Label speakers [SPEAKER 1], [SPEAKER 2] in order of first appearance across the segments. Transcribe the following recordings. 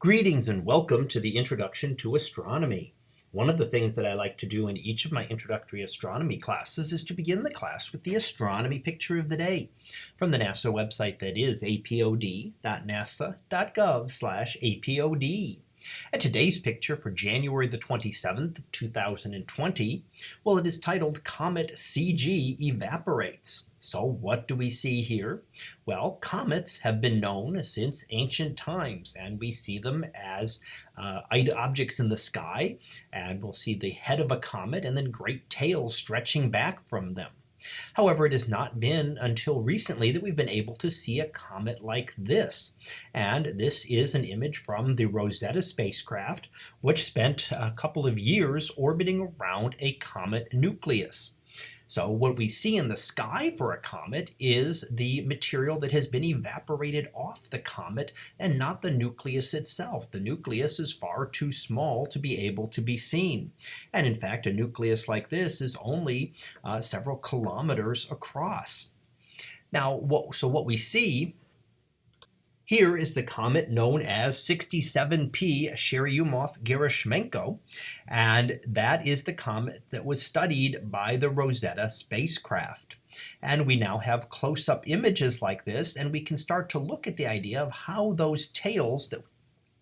[SPEAKER 1] Greetings and welcome to the introduction to astronomy. One of the things that I like to do in each of my introductory astronomy classes is to begin the class with the astronomy picture of the day from the NASA website that is apod.nasa.gov slash apod. And today's picture for January the 27th of 2020, well, it is titled Comet CG Evaporates. So what do we see here? Well, comets have been known since ancient times, and we see them as uh, objects in the sky, and we'll see the head of a comet and then great tails stretching back from them. However, it has not been until recently that we've been able to see a comet like this. And this is an image from the Rosetta spacecraft, which spent a couple of years orbiting around a comet nucleus. So what we see in the sky for a comet is the material that has been evaporated off the comet and not the nucleus itself. The nucleus is far too small to be able to be seen. And in fact, a nucleus like this is only uh, several kilometers across. Now, what, so what we see here is the comet known as 67P Churyumov-Gerasimenko, and that is the comet that was studied by the Rosetta spacecraft. And we now have close-up images like this, and we can start to look at the idea of how those tails that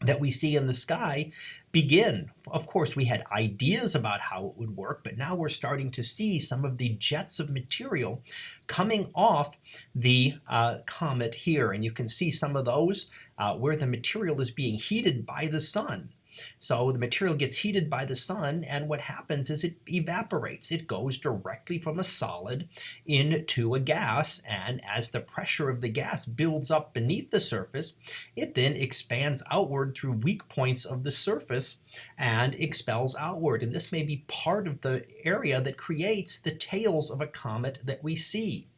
[SPEAKER 1] that we see in the sky begin. Of course, we had ideas about how it would work, but now we're starting to see some of the jets of material coming off the uh, comet here. And you can see some of those uh, where the material is being heated by the sun. So the material gets heated by the sun and what happens is it evaporates. It goes directly from a solid into a gas and as the pressure of the gas builds up beneath the surface, it then expands outward through weak points of the surface and expels outward. And this may be part of the area that creates the tails of a comet that we see.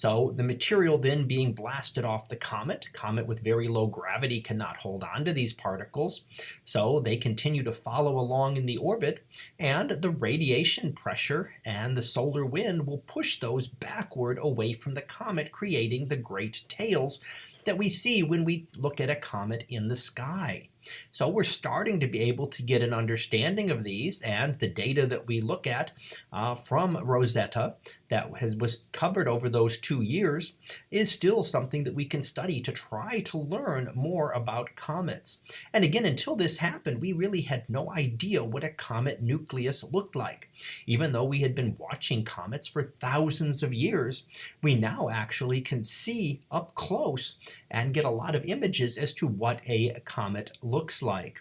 [SPEAKER 1] So the material then being blasted off the comet, comet with very low gravity cannot hold on to these particles. So they continue to follow along in the orbit and the radiation pressure and the solar wind will push those backward away from the comet, creating the great tails that we see when we look at a comet in the sky. So we're starting to be able to get an understanding of these and the data that we look at uh, from Rosetta that has was covered over those two years is still something that we can study to try to learn more about comets. And again, until this happened, we really had no idea what a comet nucleus looked like. Even though we had been watching comets for thousands of years, we now actually can see up close and get a lot of images as to what a comet looks looks like.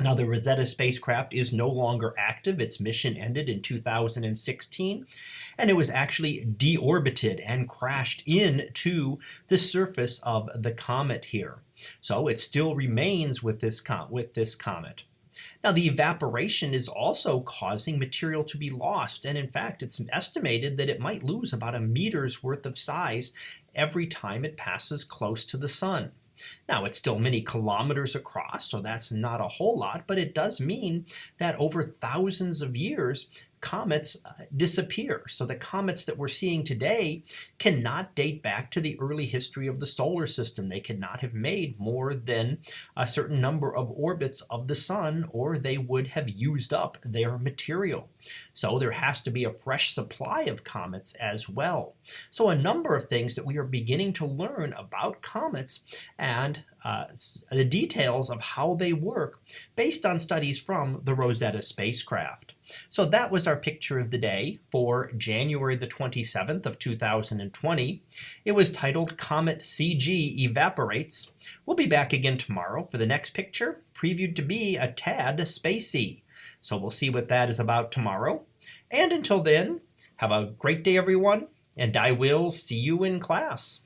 [SPEAKER 1] Now, the Rosetta spacecraft is no longer active. Its mission ended in 2016, and it was actually deorbited and crashed into the surface of the comet here. So it still remains with this, with this comet. Now, the evaporation is also causing material to be lost, and in fact, it's estimated that it might lose about a meter's worth of size every time it passes close to the sun. Now it's still many kilometers across, so that's not a whole lot, but it does mean that over thousands of years, comets uh, disappear. So the comets that we're seeing today cannot date back to the early history of the solar system. They cannot have made more than a certain number of orbits of the sun, or they would have used up their material. So there has to be a fresh supply of comets as well. So a number of things that we are beginning to learn about comets and uh, the details of how they work based on studies from the Rosetta spacecraft. So that was our picture of the day for January the 27th of 2020. It was titled Comet CG Evaporates. We'll be back again tomorrow for the next picture, previewed to be a tad spacey. So we'll see what that is about tomorrow. And until then, have a great day, everyone, and I will see you in class.